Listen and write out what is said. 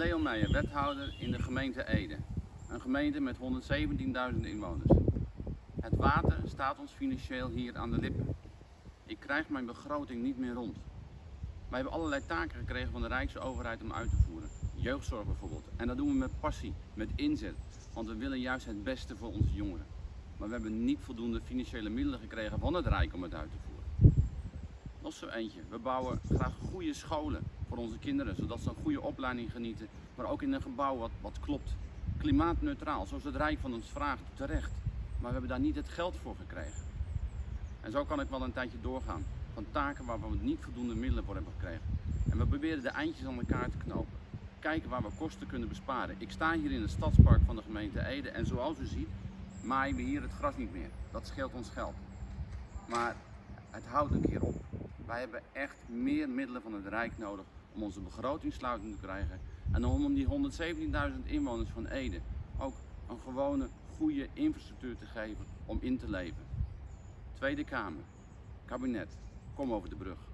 Leon Meijer, wethouder in de gemeente Ede. Een gemeente met 117.000 inwoners. Het water staat ons financieel hier aan de lippen. Ik krijg mijn begroting niet meer rond. Wij hebben allerlei taken gekregen van de Rijksoverheid om uit te voeren. Jeugdzorg bijvoorbeeld. En dat doen we met passie, met inzet. Want we willen juist het beste voor onze jongeren. Maar we hebben niet voldoende financiële middelen gekregen van het Rijk om het uit te voeren. Nog zo eentje. We bouwen graag goede scholen voor onze kinderen, zodat ze een goede opleiding genieten. Maar ook in een gebouw wat, wat klopt. Klimaatneutraal, zoals het Rijk van ons vraagt, terecht. Maar we hebben daar niet het geld voor gekregen. En zo kan ik wel een tijdje doorgaan. Van taken waar we niet voldoende middelen voor hebben gekregen. En we proberen de eindjes aan elkaar te knopen. Kijken waar we kosten kunnen besparen. Ik sta hier in het stadspark van de gemeente Ede en zoals u ziet maaien we hier het gras niet meer. Dat scheelt ons geld. Maar het houdt een keer op. Wij hebben echt meer middelen van het Rijk nodig om onze begrotingssluiting te krijgen. En om die 117.000 inwoners van Ede ook een gewone, goede infrastructuur te geven om in te leven. Tweede Kamer, kabinet, kom over de brug.